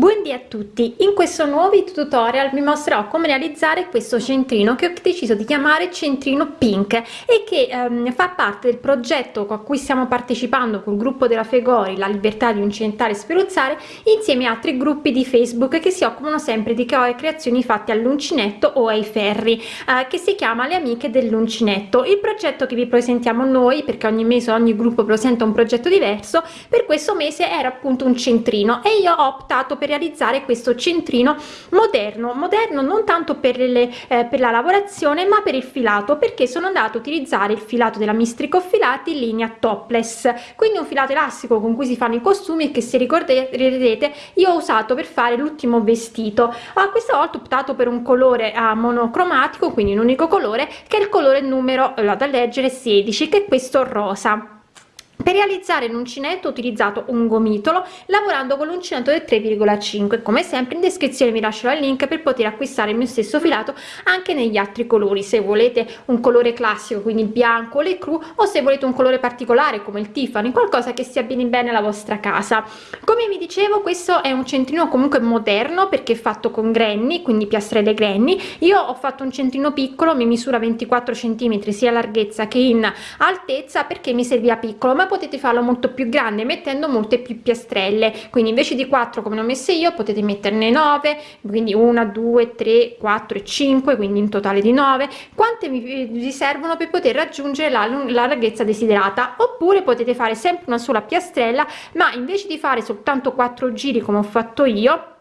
Buondì a tutti! In questo nuovo tutorial vi mostrerò come realizzare questo centrino che ho deciso di chiamare centrino pink e che ehm, fa parte del progetto a cui stiamo partecipando col gruppo della Fegori, la libertà di uncinetare e speruzzare, insieme a altri gruppi di Facebook che si occupano sempre di creazioni fatte all'uncinetto o ai ferri, eh, che si chiama Le Amiche dell'Uncinetto. Il progetto che vi presentiamo noi, perché ogni mese ogni gruppo presenta un progetto diverso, per questo mese era appunto un centrino e io ho optato per realizzare questo centrino moderno moderno non tanto per le eh, per la lavorazione ma per il filato perché sono andato a utilizzare il filato della mistrico filati linea topless. Quindi un filato elastico con cui si fanno i costumi che se ricorderete io ho usato per fare l'ultimo vestito. A questa volta ho optato per un colore a monocromatico quindi un unico colore che è il colore numero eh, da leggere 16 che è questo rosa per realizzare l'uncinetto ho utilizzato un gomitolo lavorando con l'uncinetto del 3,5 come sempre in descrizione vi lascerò il link per poter acquistare il mio stesso filato anche negli altri colori. Se volete un colore classico quindi il bianco le cru o se volete un colore particolare come il tiffany qualcosa che si abbini bene alla vostra casa. Come vi dicevo questo è un centrino comunque moderno perché è fatto con granny quindi piastrelle granny. Io ho fatto un centrino piccolo mi misura 24 centimetri sia larghezza che in altezza perché mi serviva piccolo ma potete farlo molto più grande mettendo molte più piastrelle. Quindi invece di 4 come ho messe io potete metterne 9 quindi 1 2 3 4 e 5 quindi in totale di 9 quante vi servono per poter raggiungere la, la larghezza desiderata? Oppure potete fare sempre una sola piastrella ma invece di fare soltanto 4 giri come ho fatto io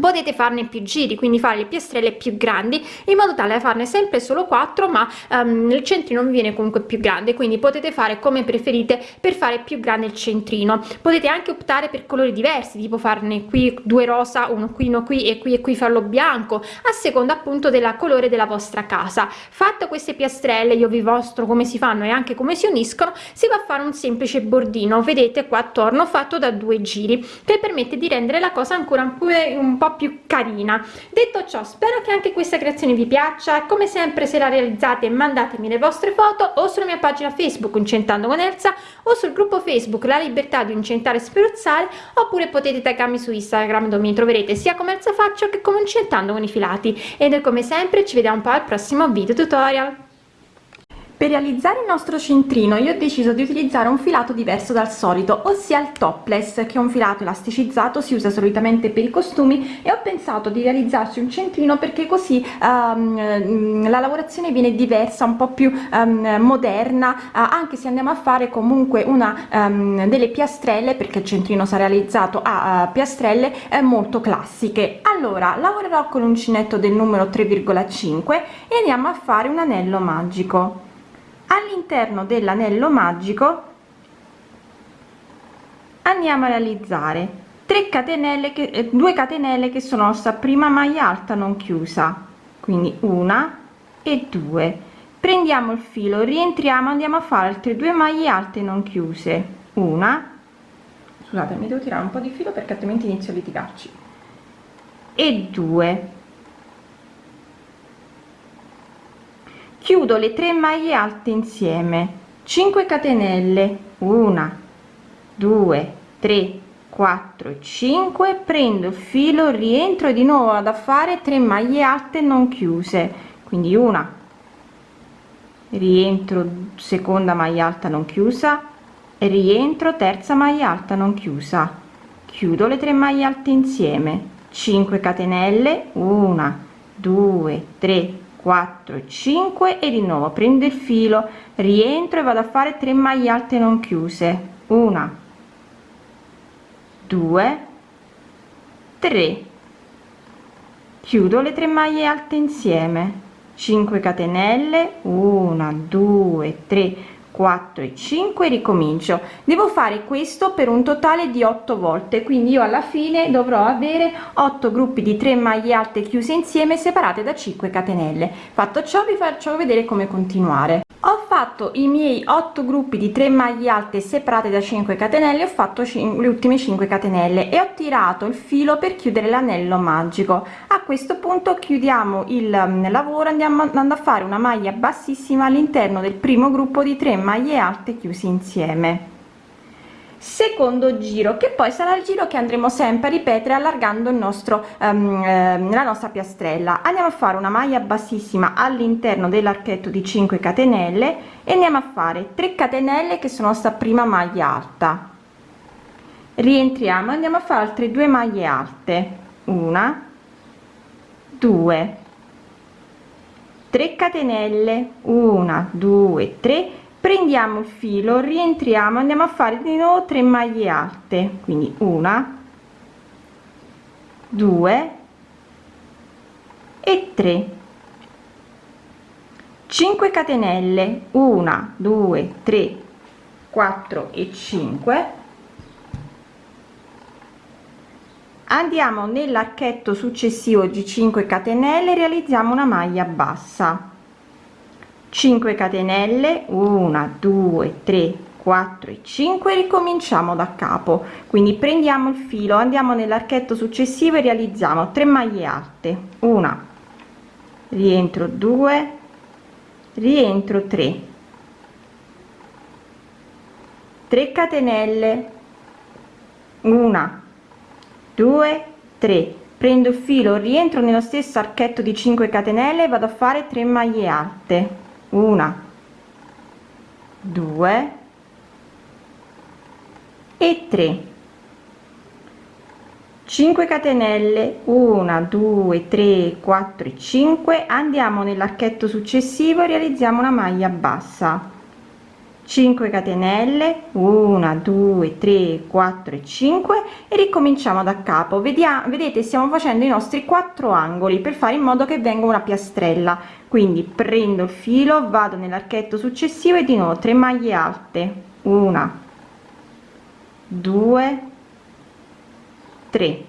potete farne più giri quindi fare le piastrelle più grandi in modo tale da farne sempre solo 4 ma um, il centrino viene comunque più grande quindi potete fare come preferite per fare più grande il centrino. Potete anche optare per colori diversi tipo farne qui due rosa uno qui uno qui e qui e qui farlo bianco a seconda appunto della colore della vostra casa. Fatte queste piastrelle io vi mostro come si fanno e anche come si uniscono si va a fare un semplice bordino vedete qua attorno fatto da due giri che permette di rendere la cosa ancora un po' po' più carina. Detto ciò spero che anche questa creazione vi piaccia. Come sempre se la realizzate mandatemi le vostre foto o sulla mia pagina facebook incentando con Elsa o sul gruppo facebook la libertà di incentare e speruzzare oppure potete taggarmi su instagram dove mi troverete sia come Elsa faccio che come incentando con i filati. E noi come sempre ci vediamo poi al prossimo video tutorial per realizzare il nostro centrino io ho deciso di utilizzare un filato diverso dal solito ossia il topless che è un filato elasticizzato si usa solitamente per i costumi e ho pensato di realizzarci un centrino perché così um, la lavorazione viene diversa un po più um, moderna uh, anche se andiamo a fare comunque una um, delle piastrelle perché il centrino sarà realizzato a uh, piastrelle eh, molto classiche. Allora lavorerò con l'uncinetto del numero 3,5 e andiamo a fare un anello magico all'interno dell'anello magico andiamo a realizzare 3 catenelle che 2 eh, catenelle che sono nostra prima maglia alta non chiusa quindi una e due. Prendiamo il filo rientriamo andiamo a fare altre due maglie alte non chiuse. Una scusate mi devo tirare un po di filo perché altrimenti inizio a litigarci. E due chiudo le tre maglie alte insieme. 5 catenelle. 1 2 3 4 5 prendo il filo rientro di nuovo vado a fare 3 maglie alte non chiuse. Quindi una rientro seconda maglia alta non chiusa. Rientro terza maglia alta non chiusa. Chiudo le tre maglie alte insieme. 5 catenelle. 1 2 3 4 5 e di nuovo prendo il filo rientro e vado a fare 3 maglie alte non chiuse. Una 2 3 chiudo le 3 maglie alte insieme. 5 catenelle 1 2 3 4 e 5 ricomincio. Devo fare questo per un totale di 8 volte quindi io alla fine dovrò avere 8 gruppi di 3 maglie alte chiuse insieme separate da 5 catenelle. Fatto ciò vi faccio vedere come continuare ho fatto i miei 8 gruppi di 3 maglie alte separate da 5 catenelle ho fatto le ultime 5 catenelle e ho tirato il filo per chiudere l'anello magico. A questo punto chiudiamo il mm, lavoro andiamo andando a fare una maglia bassissima all'interno del primo gruppo di 3 maglie alte chiusi insieme secondo giro che poi sarà il giro che andremo sempre a ripetere allargando il nostro um, eh, la nostra piastrella. Andiamo a fare una maglia bassissima all'interno dell'archetto di 5 catenelle e andiamo a fare 3 catenelle che sono sta prima maglia alta. Rientriamo andiamo a fare altre due maglie alte. Una due 3 catenelle. 1 2 3 prendiamo il filo rientriamo andiamo a fare di nuovo 3 maglie alte. Quindi una 2 e 3 5 catenelle. 1 2 3 4 e 5 andiamo nell'archetto successivo di 5 catenelle realizziamo una maglia bassa 5 catenelle 1 2 3 4 e 5 ricominciamo da capo. Quindi prendiamo il filo andiamo nell'archetto successivo e realizziamo 3 maglie alte. Una rientro 2 rientro 3 3 catenelle. 1 2 3 prendo il filo rientro nello stesso archetto di 5 catenelle vado a fare 3 maglie alte una. Due. E 3 5 catenelle. 1 2 3 4 5 andiamo nell'archetto successivo e realizziamo una maglia bassa 5 catenelle 1 2 3 4 e 5 e ricominciamo da capo. Vediamo vedete stiamo facendo i nostri quattro angoli per fare in modo che venga una piastrella. Quindi prendo il filo vado nell'archetto successivo e di nuovo 3 maglie alte. Una 2 3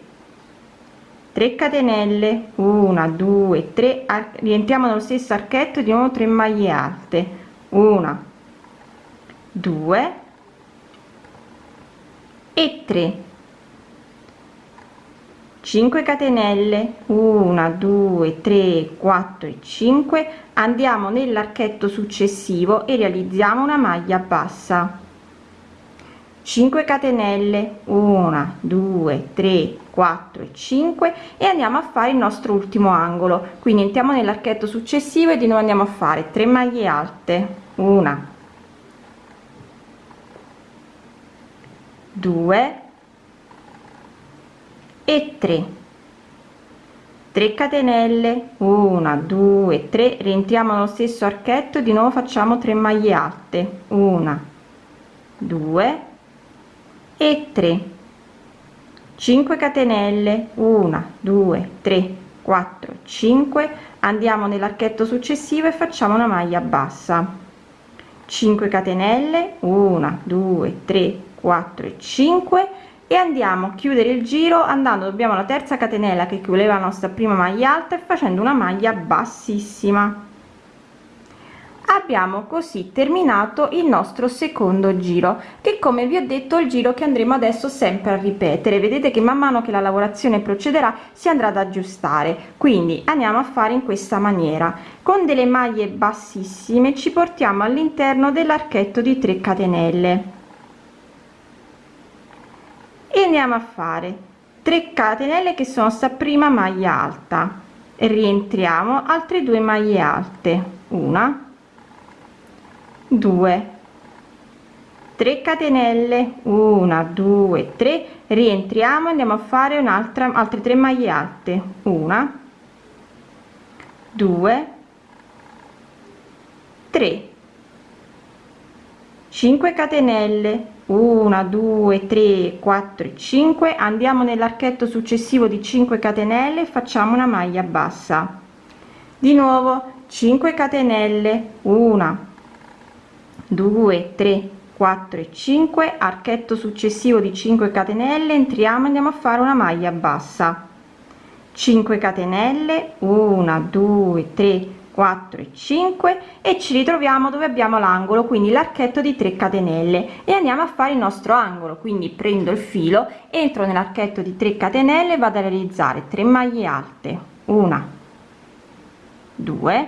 3 catenelle 1 2 3 rientriamo nello stesso archetto di nuovo 3 maglie alte. 1 2 e 3 5 catenelle 1 2 3 4 e 5 andiamo nell'archetto successivo e realizziamo una maglia bassa. 5 catenelle 1 2 3 4 e 5 e andiamo a fare il nostro ultimo angolo. Quindi entriamo nell'archetto successivo e di nuovo andiamo a fare 3 maglie alte. Una 2 e 3 3 catenelle 1 2 3 rientriamo nello stesso archetto di nuovo facciamo 3 maglie alte 1 2 e 3 5 catenelle 1 2 3 4 5 andiamo nell'archetto successivo e facciamo una maglia bassa. 5 catenelle 1 2 3 4 e 5 e andiamo a chiudere il giro andando dobbiamo alla terza catenella che chiudeva la nostra prima maglia alta e facendo una maglia bassissima. Abbiamo così terminato il nostro secondo giro che come vi ho detto il giro che andremo adesso sempre a ripetere. Vedete che man mano che la lavorazione procederà si andrà ad aggiustare. Quindi andiamo a fare in questa maniera. Con delle maglie bassissime ci portiamo all'interno dell'archetto di 3 catenelle andiamo a fare? 3 catenelle che sono sta prima maglia alta. E rientriamo altre due maglie alte. Una. 2 3 catenelle. 1 2 3 rientriamo andiamo a fare un'altra altre 3 maglie alte. Una. 2 3 5 catenelle 1 2 3 4 5 andiamo nell'archetto successivo di 5 catenelle facciamo una maglia bassa. Di nuovo 5 catenelle. 1 2 3 4 e 5 archetto successivo di 5 catenelle. Entriamo andiamo a fare una maglia bassa. 5 catenelle. 1 2 3 4 e 5 e ci ritroviamo dove abbiamo l'angolo quindi l'archetto di 3 catenelle. E andiamo a fare il nostro angolo quindi prendo il filo entro nell'archetto di 3 catenelle vado a realizzare 3 maglie alte. Una 2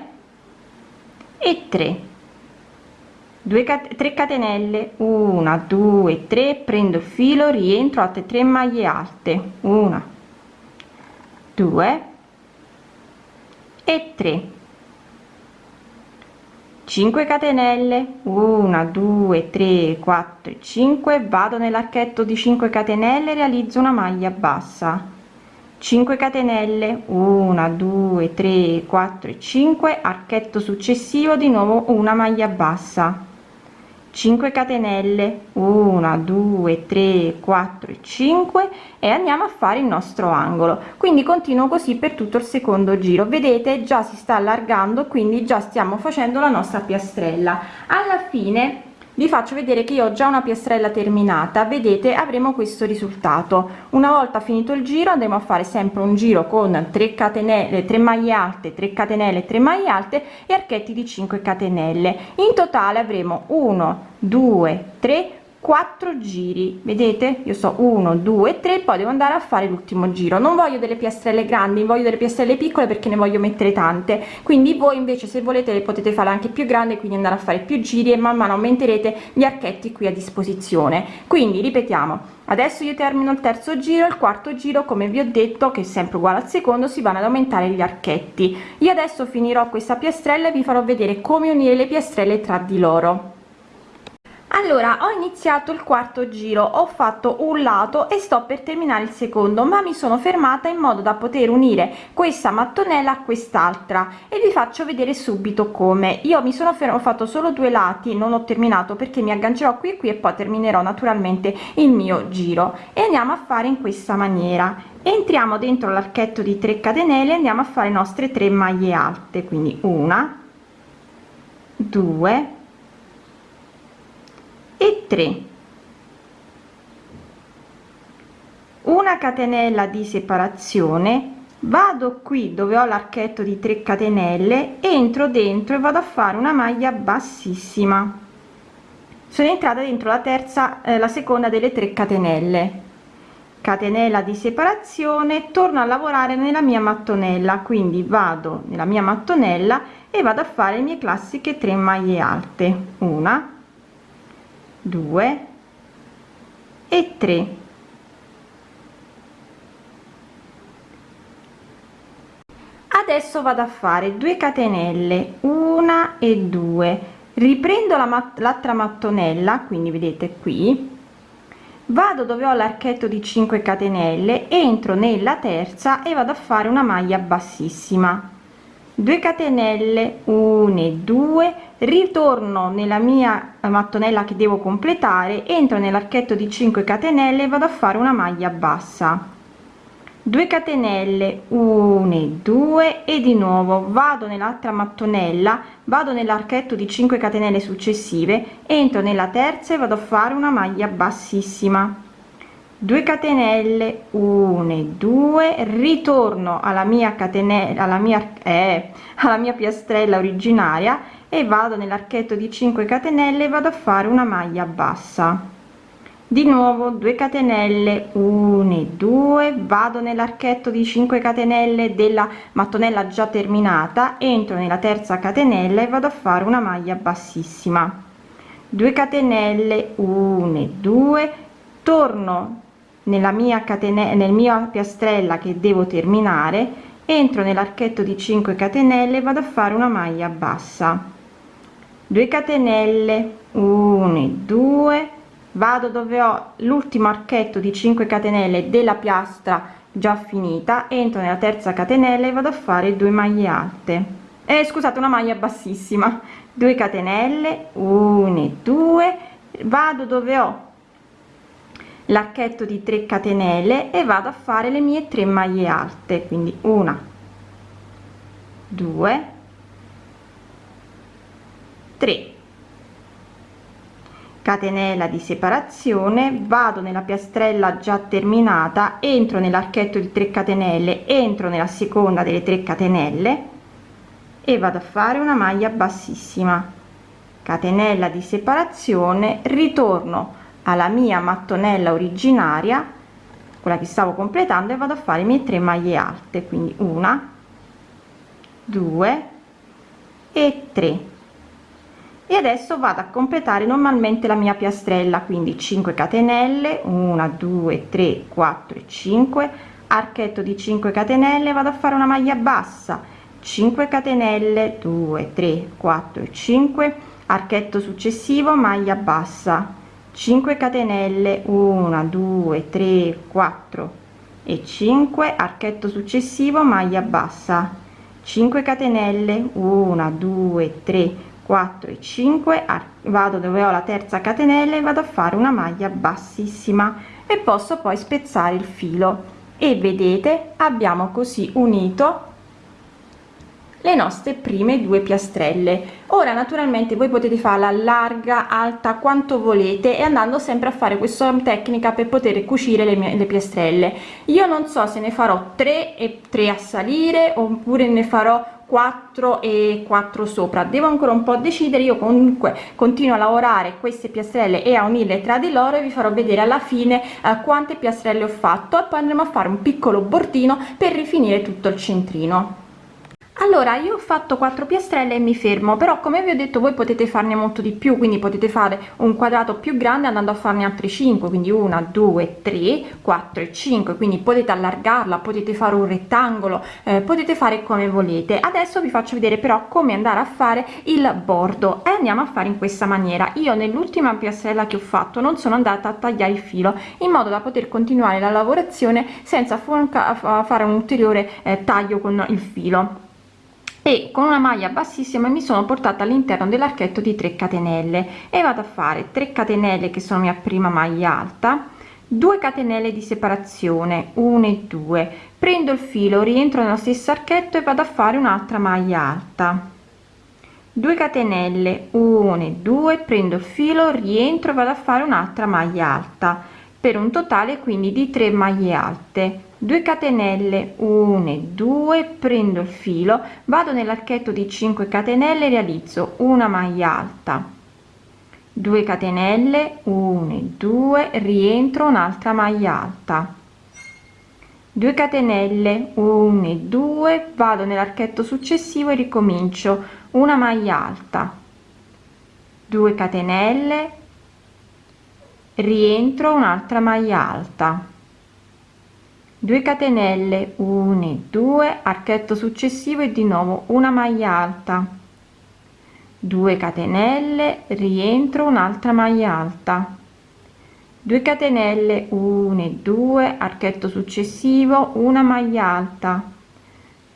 e 3 2 3 catenelle. 1 2 3 prendo il filo rientro altre 3 maglie alte. 1 2 e 3 5 catenelle. 1 2 3 4 5 vado nell'archetto di 5 catenelle realizzo una maglia bassa. 5 catenelle. 1 2 3 4 5 archetto successivo di nuovo una maglia bassa 5 catenelle. 1 2 3 4 5 e andiamo a fare il nostro angolo. Quindi continuo così per tutto il secondo giro. Vedete già si sta allargando quindi già stiamo facendo la nostra piastrella. Alla fine vi faccio vedere che io ho già una piastrella terminata. Vedete avremo questo risultato. Una volta finito il giro andremo a fare sempre un giro con 3 catenelle 3 maglie alte 3 catenelle 3 maglie alte e archetti di 5 catenelle. In totale avremo 1 2 3 4 giri. Vedete? Io so 1 2 3 poi devo andare a fare l'ultimo giro. Non voglio delle piastrelle grandi voglio delle piastrelle piccole perché ne voglio mettere tante. Quindi voi invece se volete le potete fare anche più grandi quindi andare a fare più giri e man mano aumenterete gli archetti qui a disposizione. Quindi ripetiamo adesso io termino il terzo giro il quarto giro come vi ho detto che è sempre uguale al secondo si vanno ad aumentare gli archetti. Io adesso finirò questa piastrella e vi farò vedere come unire le piastrelle tra di loro allora ho iniziato il quarto giro ho fatto un lato e sto per terminare il secondo ma mi sono fermata in modo da poter unire questa mattonella a quest'altra e vi faccio vedere subito come. Io mi sono fermo ho fatto solo due lati non ho terminato perché mi aggancerò qui e qui e poi terminerò naturalmente il mio giro. E andiamo a fare in questa maniera. Entriamo dentro l'archetto di 3 catenelle andiamo a fare le nostre 3 maglie alte quindi una due e 3 una catenella di separazione vado qui dove ho l'archetto di 3 catenelle entro dentro e vado a fare una maglia bassissima. Sono entrata dentro la terza eh, la seconda delle 3 catenelle. Catenella di separazione torno a lavorare nella mia mattonella quindi vado nella mia mattonella e vado a fare le mie classiche 3 maglie alte. Una 2 e 3 adesso vado a fare 2 catenelle una e 2 riprendo la mat l'altra mattonella quindi vedete qui. Vado dove ho l'archetto di 5 catenelle entro nella terza e vado a fare una maglia bassissima 2 catenelle 1 e 2 ritorno nella mia mattonella che devo completare entro nell'archetto di 5 catenelle e vado a fare una maglia bassa. 2 catenelle 1 e 2 e di nuovo vado nell'altra mattonella vado nell'archetto di 5 catenelle successive entro nella terza e vado a fare una maglia bassissima 2 catenelle 1 e 2 ritorno alla mia catenella alla mia eh, alla mia piastrella originaria e vado nell'archetto di 5 catenelle vado a fare una maglia bassa. Di nuovo 2 catenelle 1 e 2 vado nell'archetto di 5 catenelle della mattonella già terminata entro nella terza catenella e vado a fare una maglia bassissima. 2 catenelle 1 e 2 torno nella mia catena nel mio piastrella che devo terminare entro nell'archetto di 5 catenelle vado a fare una maglia bassa. 2 catenelle 1 e 2 vado dove ho l'ultimo archetto di 5 catenelle della piastra già finita entro nella terza catenella e vado a fare 2 maglie alte. Eh, scusate una maglia bassissima. 2 catenelle 1 e 2 vado dove ho l'archetto di 3 catenelle e vado a fare le mie 3 maglie alte quindi una 2 3 catenella di separazione vado nella piastrella già terminata entro nell'archetto di 3 catenelle entro nella seconda delle 3 catenelle e vado a fare una maglia bassissima. Catenella di separazione ritorno alla mia mattonella originaria quella che stavo completando e vado a fare i miei 3 maglie alte quindi una 2 e 3 e adesso vado a completare normalmente la mia piastrella quindi 5 catenelle 1 2 3 4 5 archetto di 5 catenelle vado a fare una maglia bassa 5 catenelle 2 3 4 5 archetto successivo maglia bassa 5 catenelle 1 2 3 4 e 5 archetto successivo maglia bassa. 5 catenelle 1 2 3 4 e 5 vado dove ho la terza catenella e vado a fare una maglia bassissima. E posso poi spezzare il filo. E vedete abbiamo così unito le nostre prime due piastrelle. Ora naturalmente voi potete farla larga alta quanto volete e andando sempre a fare questa tecnica per poter cucire le, mie, le piastrelle. Io non so se ne farò 3 e 3 a salire oppure ne farò 4 e 4 sopra. Devo ancora un po decidere. Io comunque continuo a lavorare queste piastrelle e a unirle tra di loro e vi farò vedere alla fine eh, quante piastrelle ho fatto. E poi andremo a fare un piccolo bordino per rifinire tutto il centrino allora io ho fatto 4 piastrelle e mi fermo però come vi ho detto voi potete farne molto di più quindi potete fare un quadrato più grande andando a farne altri 5 quindi 1 2 3 4 e 5 quindi potete allargarla potete fare un rettangolo eh, potete fare come volete. Adesso vi faccio vedere però come andare a fare il bordo e andiamo a fare in questa maniera. Io nell'ultima piastrella che ho fatto non sono andata a tagliare il filo in modo da poter continuare la lavorazione senza fare un ulteriore eh, taglio con il filo e con una maglia bassissima mi sono portata all'interno dell'archetto di 3 catenelle. E vado a fare 3 catenelle che sono mia prima maglia alta 2 catenelle di separazione 1 e 2 prendo il filo rientro nello stesso archetto e vado a fare un'altra maglia alta. 2 catenelle 1 e 2 prendo il filo rientro vado a fare un'altra maglia alta per un totale quindi di 3 maglie alte 2 catenelle 1 e 2 prendo il filo vado nell'archetto di 5 catenelle realizzo una maglia alta. 2 catenelle 1 e 2 rientro un'altra maglia alta. 2 catenelle 1 e 2 vado nell'archetto successivo e ricomincio una maglia alta. 2 catenelle rientro un'altra maglia alta 2 catenelle 1 e 2 archetto successivo e di nuovo una maglia alta. 2 catenelle rientro un'altra maglia alta. 2 catenelle 1 e 2 archetto successivo una maglia alta.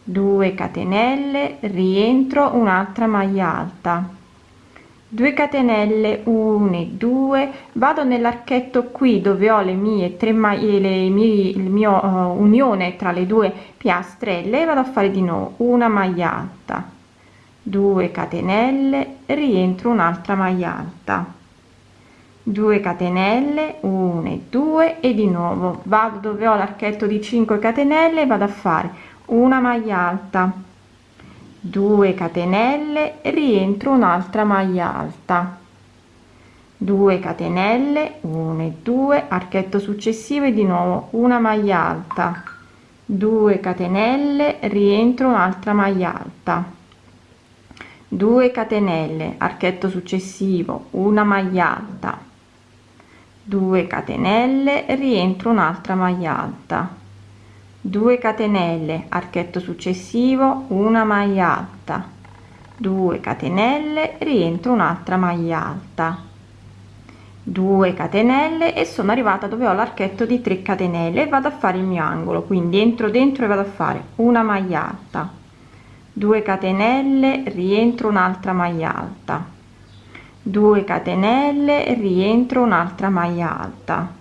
2 catenelle rientro un'altra maglia alta 2 catenelle 1 e 2 vado nell'archetto qui dove ho le mie tre maglie le mie il mio uh, unione tra le due piastrelle vado a fare di nuovo una maglia alta. 2 catenelle rientro un'altra maglia alta. 2 catenelle 1 e 2 e di nuovo. Vado dove ho l'archetto di 5 catenelle vado a fare una maglia alta 2 catenelle rientro un'altra maglia alta. 2 catenelle 1 e 2 archetto successivo e di nuovo una maglia alta. 2 catenelle rientro un'altra maglia alta. 2 catenelle archetto successivo una maglia alta. 2 catenelle rientro un'altra maglia alta 2 catenelle archetto successivo una maglia alta. 2 catenelle rientro un'altra maglia alta. 2 catenelle e sono arrivata dove ho l'archetto di 3 catenelle e vado a fare il mio angolo. Quindi entro dentro e vado a fare una maglia alta. 2 catenelle rientro un'altra maglia alta. 2 catenelle rientro un'altra maglia alta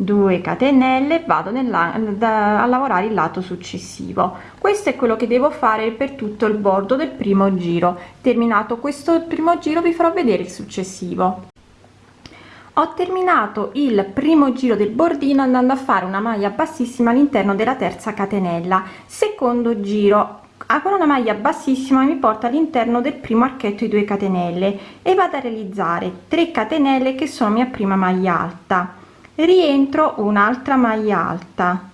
2 catenelle vado a lavorare il lato successivo. Questo è quello che devo fare per tutto il bordo del primo giro. Terminato questo primo giro vi farò vedere il successivo. Ho terminato il primo giro del bordino andando a fare una maglia bassissima all'interno della terza catenella. Secondo giro con una maglia bassissima mi porta all'interno del primo archetto di 2 catenelle e vado a realizzare 3 catenelle che sono mia prima maglia alta rientro un'altra maglia alta.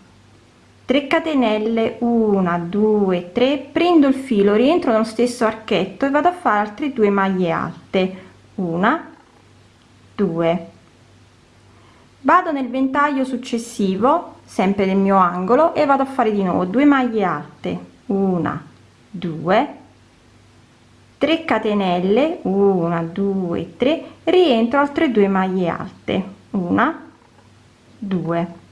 3 catenelle 1 2 3 prendo il filo rientro nello stesso archetto e vado a fare altre due maglie alte. Una 2 vado nel ventaglio successivo sempre nel mio angolo e vado a fare di nuovo 2 maglie alte. Una 2 3 catenelle 1 2 3 rientro altre due maglie alte. Una 2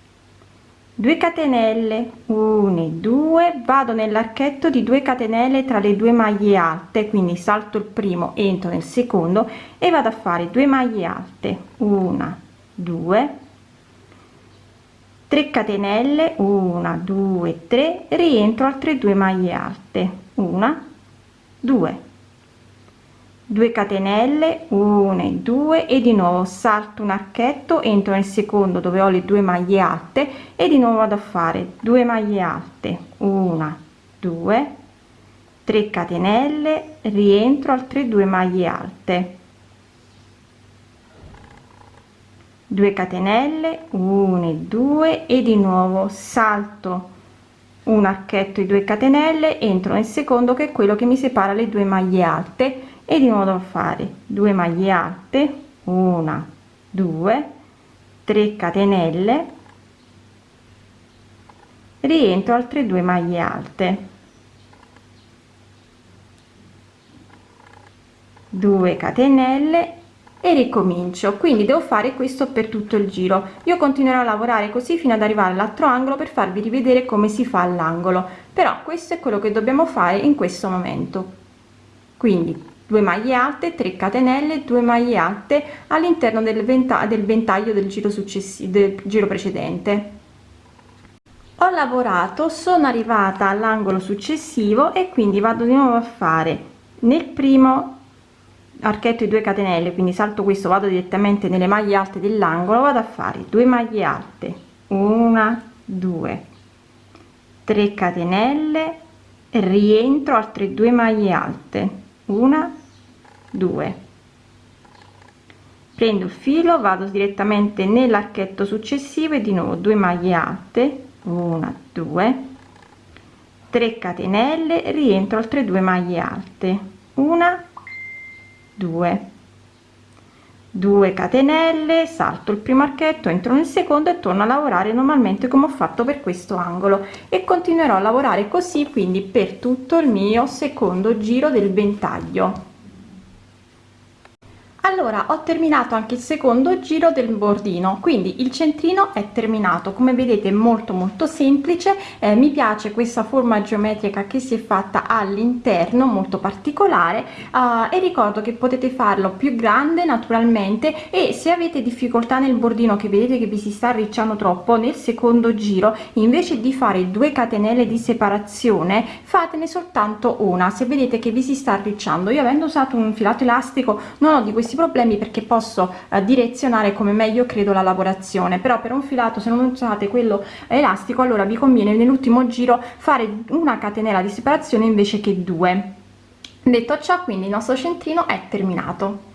2 catenelle 1 2 vado nell'archetto di 2 catenelle tra le due maglie alte quindi salto il primo entro nel secondo e vado a fare 2 maglie alte. 1 2 3 catenelle 1 2 3 rientro altre due maglie alte. 1 2 2 catenelle 1 e 2 e di nuovo salto un archetto entro nel secondo dove ho le due maglie alte e di nuovo vado a fare 2 maglie alte 1 2 3 catenelle rientro altre due maglie alte. 2 catenelle 1 e 2 e di nuovo salto un archetto e 2 catenelle entro nel secondo che è quello che mi separa le due maglie alte e di nuovo a fare 2 maglie alte una 2 3 catenelle. Rientro altre due maglie alte. 2 catenelle e ricomincio. Quindi devo fare questo per tutto il giro. Io continuerò a lavorare così fino ad arrivare all'altro angolo per farvi rivedere come si fa all'angolo. Però questo è quello che dobbiamo fare in questo momento. Quindi 2 maglie alte 3 catenelle 2 maglie alte all'interno del ventaglio del ventaglio del giro successivo del giro precedente. Ho lavorato sono arrivata all'angolo successivo e quindi vado di nuovo a fare nel primo archetto di 2 catenelle quindi salto questo vado direttamente nelle maglie alte dell'angolo vado a fare 2 maglie alte 1 2 3 catenelle rientro altre due maglie alte una 2 prendo il filo vado direttamente nell'archetto successivo e di nuovo 2 maglie alte 1 2 3 catenelle rientro altre due maglie alte 1 2 2 catenelle salto il primo archetto entro nel secondo e torno a lavorare normalmente come ho fatto per questo angolo. E continuerò a lavorare così quindi per tutto il mio secondo giro del ventaglio allora ho terminato anche il secondo giro del bordino quindi il centrino è terminato. Come vedete molto molto semplice. Eh, mi piace questa forma geometrica che si è fatta all'interno molto particolare eh, e ricordo che potete farlo più grande naturalmente e se avete difficoltà nel bordino che vedete che vi si sta arricciando troppo nel secondo giro invece di fare due catenelle di separazione fatene soltanto una. Se vedete che vi si sta arricciando. Io avendo usato un filato elastico non ho di questi problemi perché posso eh, direzionare come meglio credo la lavorazione. Però per un filato se non usate quello elastico allora vi conviene nell'ultimo giro fare una catenella di separazione invece che due. Detto ciò quindi il nostro centrino è terminato